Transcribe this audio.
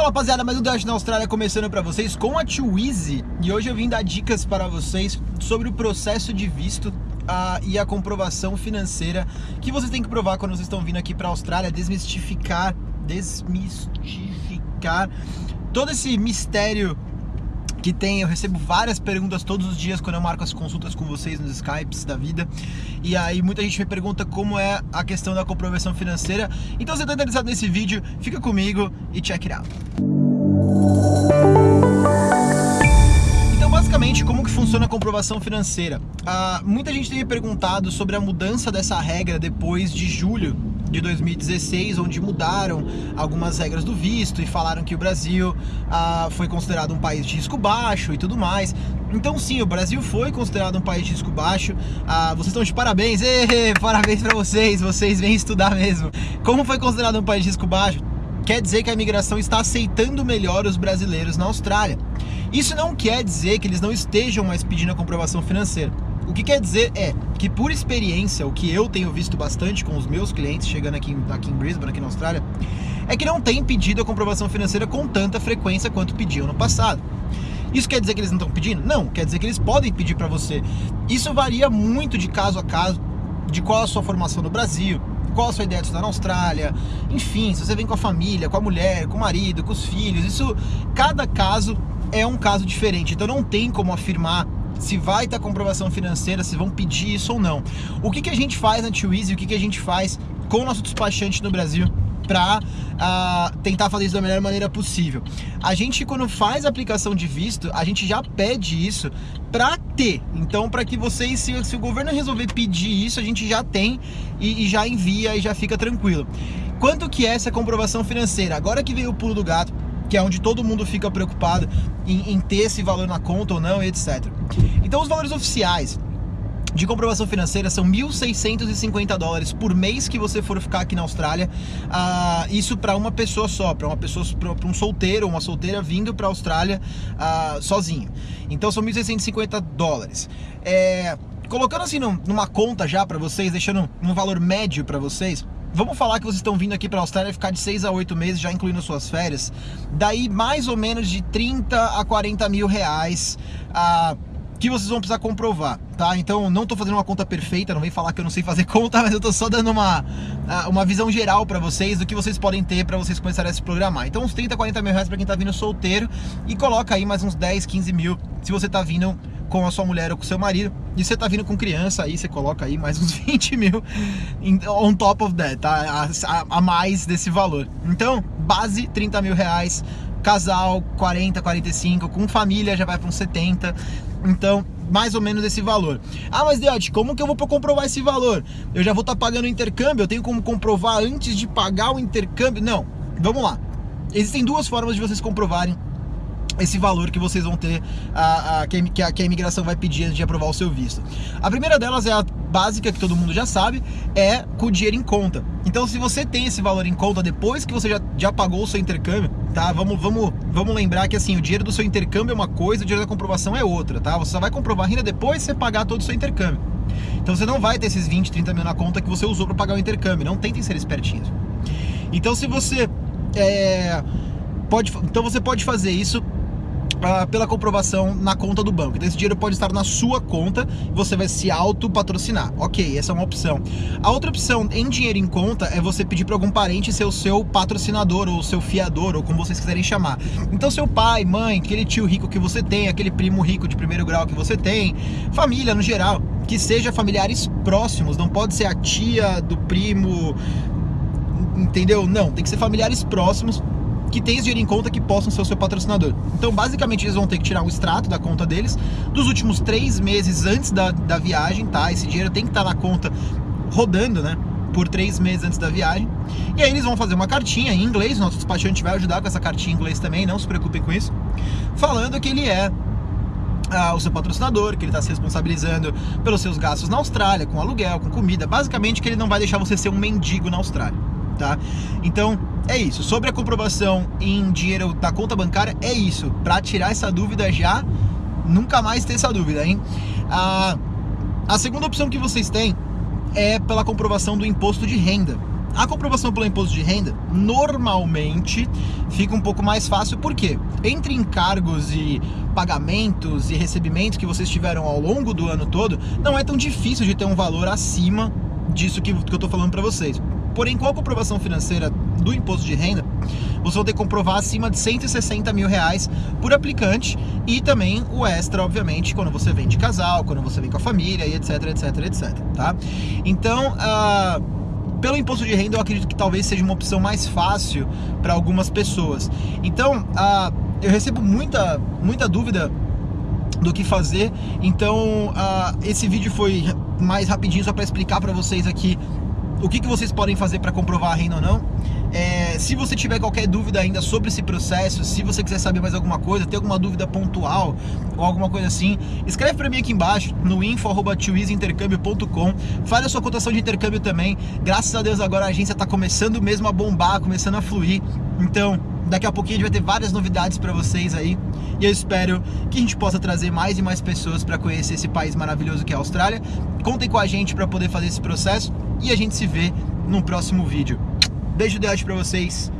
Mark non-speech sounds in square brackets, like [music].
Bom, rapaziada, mais um Dash na Austrália começando para vocês com a Twizy. E hoje eu vim dar dicas para vocês sobre o processo de visto uh, e a comprovação financeira que vocês têm que provar quando vocês estão vindo aqui para a Austrália, desmistificar, desmistificar todo esse mistério que tem, eu recebo várias perguntas todos os dias quando eu marco as consultas com vocês nos Skypes da vida. E aí muita gente me pergunta como é a questão da comprovação financeira. Então se você está interessado nesse vídeo, fica comigo e check it out. Então basicamente, como que funciona a comprovação financeira? Ah, muita gente tem me perguntado sobre a mudança dessa regra depois de julho de 2016, onde mudaram algumas regras do visto e falaram que o Brasil ah, foi considerado um país de risco baixo e tudo mais. Então sim, o Brasil foi considerado um país de risco baixo. Ah, vocês estão de parabéns, parabéns para vocês, vocês vêm estudar mesmo. Como foi considerado um país de risco baixo? Quer dizer que a imigração está aceitando melhor os brasileiros na Austrália. Isso não quer dizer que eles não estejam mais pedindo a comprovação financeira. O que quer dizer é que, por experiência, o que eu tenho visto bastante com os meus clientes chegando aqui, aqui em Brisbane, aqui na Austrália, é que não tem pedido a comprovação financeira com tanta frequência quanto pediam no passado. Isso quer dizer que eles não estão pedindo? Não, quer dizer que eles podem pedir para você. Isso varia muito de caso a caso, de qual a sua formação no Brasil, qual a sua ideia de estudar na Austrália, enfim, se você vem com a família, com a mulher, com o marido, com os filhos, isso, cada caso é um caso diferente, então não tem como afirmar se vai ter comprovação financeira, se vão pedir isso ou não. O que, que a gente faz na Twizy, o que, que a gente faz com o nosso despachante no Brasil para uh, ah, tentar fazer isso da melhor maneira possível. A gente, quando faz a aplicação de visto, a gente já pede isso para ter. Então, para que vocês, se, se, o governo resolver pedir isso, a gente já tem e, e já envia e já fica tranquilo. Quanto que é essa comprovação financeira? Agora que veio o pulo do gato, que é onde todo mundo fica preocupado em, em ter esse valor na conta ou não, etc. Então os valores oficiais de comprovação financeira são 1.650 dólares por mês que você for ficar aqui na Austrália. Uh, isso para uma pessoa só, para uma pessoa, para um solteiro ou uma solteira vindo para a Austrália uh, sozinho. Então são 1.650 dólares. É, colocando assim numa conta já para vocês, deixando um valor médio para vocês. Vamos falar que vocês estão vindo aqui para a Austrália ficar de 6 a 8 meses, já incluindo suas férias. Daí mais ou menos de 30 a 40 mil reais. Uh, que vocês vão precisar comprovar, tá? Então não tô fazendo uma conta perfeita, não vem falar que eu não sei fazer [laughs] conta, mas eu tô só dando uma, uma visão geral para vocês do que vocês podem ter para vocês começarem a se programar. Então uns 30, 40 mil reais para quem tá vindo solteiro e coloca aí mais uns 10, 15 mil se você tá vindo com a sua mulher ou com o seu marido. E você tá vindo com criança, aí você coloca aí mais uns [laughs] 20 mil on top of that, tá? A, a, mais desse valor. Então, base 30 mil reais, casal 40, 45, com família já vai para uns 70. Então, mais ou menos esse valor. Ah, mas Deote, como que eu vou comprovar esse valor? Eu já vou estar tá pagando o intercâmbio, eu tenho como comprovar antes de pagar o intercâmbio? Não, vamos lá. Existem duas formas de vocês comprovarem esse valor que vocês vão ter, a, a, que, a, que a imigração vai pedir antes de aprovar o seu visto. A primeira delas é a básica, que todo mundo já sabe, é com o dinheiro em conta. Então, se você tem esse valor em conta depois que você já, já pagou o seu intercâmbio, tá? Vamos, vamos, vamos lembrar que assim, o dinheiro do seu intercâmbio é uma coisa, o dinheiro da comprovação é outra, tá? Você só vai comprovar ainda depois de você pagar todo o seu intercâmbio. Então você não vai ter esses 20, 30 mil na conta que você usou para pagar o intercâmbio. Não tentem ser espertinhos. Então se você é, pode, então você pode fazer isso uh, pela comprovação na conta do banco. Então esse dinheiro pode estar na sua conta você vai se auto-patrocinar. Ok, essa é uma opção. A outra opção em dinheiro em conta é você pedir para algum parente ser o seu patrocinador ou seu fiador, ou como vocês quiserem chamar. Então seu pai, mãe, aquele tio rico que você tem, aquele primo rico de primeiro grau que você tem, família no geral, que seja familiares próximos, não pode ser a tia do primo, entendeu? Não, tem que ser familiares próximos que tem dinheiro em conta que possam ser o seu patrocinador. Então, basicamente, eles vão ter que tirar um extrato da conta deles dos últimos três meses antes da, da viagem, tá? Esse dinheiro tem que estar tá na conta rodando, né? Por três meses antes da viagem. E aí eles vão fazer uma cartinha em inglês, nosso despachante vai ajudar com essa cartinha em inglês também, não se preocupem com isso. Falando que ele é ah, o seu patrocinador, que ele está se responsabilizando pelos seus gastos na Austrália, com aluguel, com comida, basicamente que ele não vai deixar você ser um mendigo na Austrália, tá? Então, é isso. Sobre a comprovação em dinheiro da conta bancária, é isso. Para tirar essa dúvida já, nunca mais ter essa dúvida, hein? A, a segunda opção que vocês têm é pela comprovação do imposto de renda. A comprovação pelo imposto de renda normalmente fica um pouco mais fácil, porque entre encargos e pagamentos e recebimentos que vocês tiveram ao longo do ano todo, não é tão difícil de ter um valor acima disso que, que eu estou falando para vocês. Porém, com a comprovação financeira do imposto de renda, você vai ter que comprovar acima de 160 mil reais por aplicante e também o extra, obviamente, quando você vem de casal, quando você vem com a família e etc, etc, etc, tá? Então, uh, pelo imposto de renda, eu acredito que talvez seja uma opção mais fácil para algumas pessoas. Então, uh, eu recebo muita, muita dúvida do que fazer. Então, uh, esse vídeo foi mais rapidinho só para explicar para vocês aqui o que, que vocês podem fazer para comprovar a renda ou não. É, se você tiver qualquer dúvida ainda sobre esse processo, se você quiser saber mais alguma coisa, ter alguma dúvida pontual ou alguma coisa assim, escreve para mim aqui embaixo no info@twizintercâmbio.com. Faz a sua cotação de intercâmbio também. Graças a Deus agora a agência está começando mesmo a bombar, começando a fluir. Então, daqui a pouquinho a gente vai ter várias novidades para vocês aí. E eu espero que a gente possa trazer mais e mais pessoas para conhecer esse país maravilhoso que é a Austrália. Contem com a gente para poder fazer esse processo e a gente se vê no próximo vídeo. Beijo de para vocês